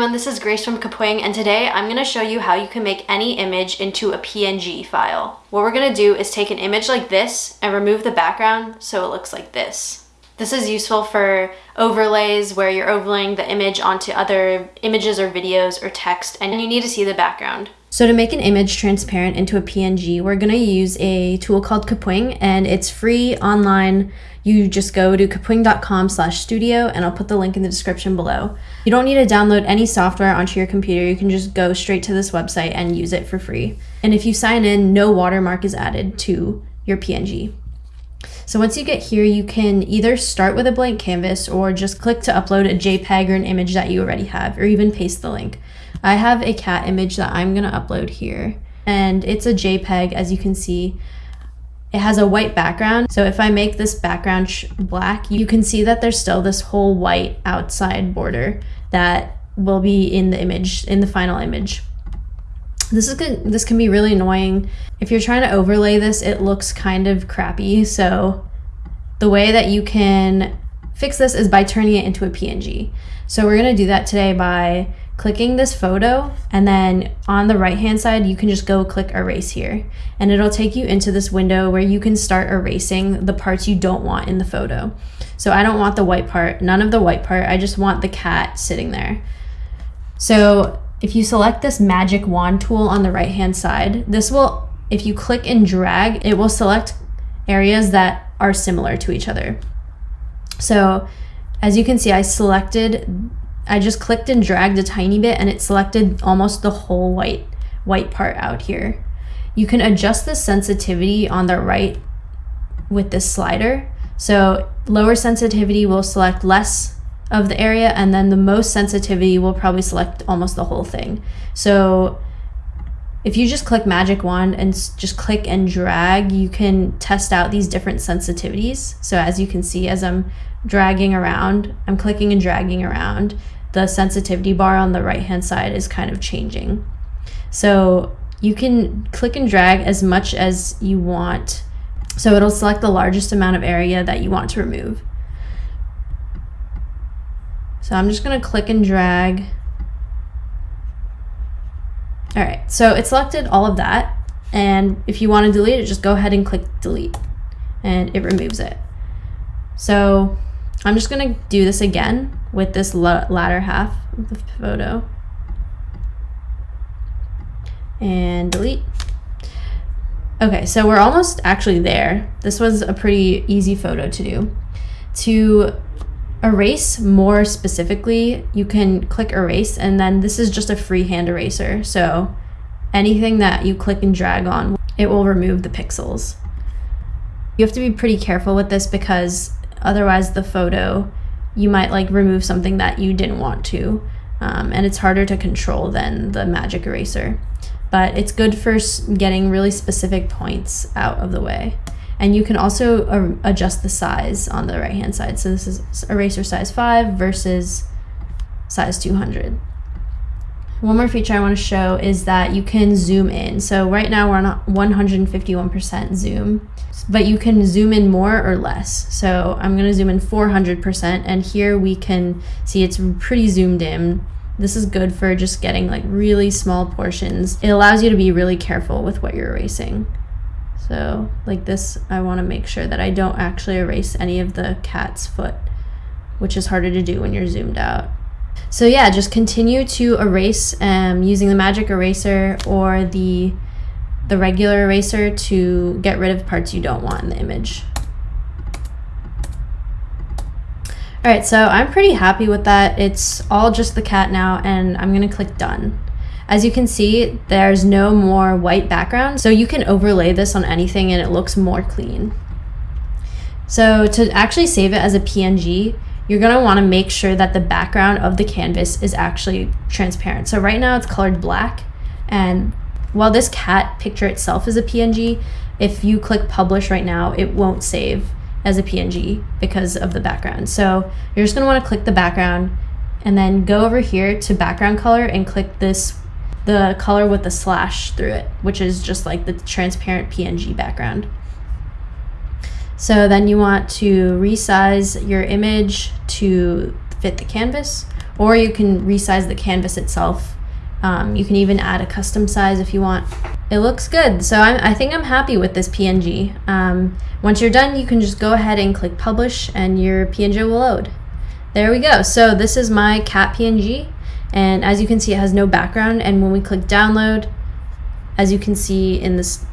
everyone, this is Grace from Kapwing and today I'm going to show you how you can make any image into a PNG file. What we're going to do is take an image like this and remove the background so it looks like this. This is useful for overlays where you're overlaying the image onto other images or videos or text and you need to see the background. So to make an image transparent into a PNG, we're going to use a tool called Kapwing and it's free online. You just go to kapwing.com slash studio and I'll put the link in the description below. You don't need to download any software onto your computer. You can just go straight to this website and use it for free. And if you sign in, no watermark is added to your PNG. So once you get here, you can either start with a blank canvas or just click to upload a JPEG or an image that you already have, or even paste the link. I have a cat image that I'm gonna upload here and it's a JPEG as you can see. It has a white background. So if I make this background black, you can see that there's still this whole white outside border that will be in the image, in the final image. This is good. This can be really annoying. If you're trying to overlay this, it looks kind of crappy. So the way that you can fix this is by turning it into a PNG. So we're gonna do that today by clicking this photo and then on the right hand side you can just go click erase here and it'll take you into this window where you can start erasing the parts you don't want in the photo. So I don't want the white part, none of the white part, I just want the cat sitting there. So if you select this magic wand tool on the right hand side, this will, if you click and drag, it will select areas that are similar to each other. So as you can see, I selected I just clicked and dragged a tiny bit and it selected almost the whole white white part out here. You can adjust the sensitivity on the right with this slider. So lower sensitivity will select less of the area and then the most sensitivity will probably select almost the whole thing. So if you just click magic wand and just click and drag, you can test out these different sensitivities. So as you can see, as I'm dragging around, I'm clicking and dragging around, the sensitivity bar on the right hand side is kind of changing. So you can click and drag as much as you want. So it'll select the largest amount of area that you want to remove. So I'm just gonna click and drag. All right, so it selected all of that. And if you wanna delete it, just go ahead and click delete and it removes it. So I'm just gonna do this again with this latter half of the photo. And delete. Okay, so we're almost actually there. This was a pretty easy photo to do. To erase more specifically, you can click erase and then this is just a freehand eraser. So anything that you click and drag on, it will remove the pixels. You have to be pretty careful with this because Otherwise, the photo, you might like remove something that you didn't want to. Um, and it's harder to control than the magic eraser. But it's good for getting really specific points out of the way. And you can also uh, adjust the size on the right hand side. So this is eraser size 5 versus size 200. One more feature I want to show is that you can zoom in. So right now we're on 151% zoom, but you can zoom in more or less. So I'm going to zoom in 400% and here we can see it's pretty zoomed in. This is good for just getting like really small portions. It allows you to be really careful with what you're erasing. So like this, I want to make sure that I don't actually erase any of the cat's foot, which is harder to do when you're zoomed out. So yeah, just continue to erase um, using the magic eraser or the, the regular eraser to get rid of parts you don't want in the image. All right, so I'm pretty happy with that. It's all just the cat now and I'm gonna click done. As you can see, there's no more white background, so you can overlay this on anything and it looks more clean. So to actually save it as a PNG, you're going to want to make sure that the background of the canvas is actually transparent. So right now it's colored black and while this cat picture itself is a PNG, if you click publish right now, it won't save as a PNG because of the background. So you're just going to want to click the background and then go over here to background color and click this the color with the slash through it, which is just like the transparent PNG background. So then you want to resize your image to fit the canvas or you can resize the canvas itself. Um, you can even add a custom size if you want. It looks good, so I'm, i think I'm happy with this PNG. Um, once you're done, you can just go ahead and click publish and your PNG will load. There we go. So this is my cat PNG, and as you can see, it has no background, and when we click download, as you can see in this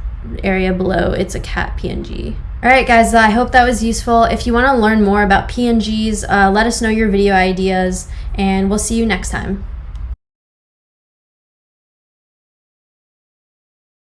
area below, it's a cat PNG. Alright guys, I hope that was useful. If you want to learn more about PNGs, uh, let us know your video ideas, and we'll see you next time.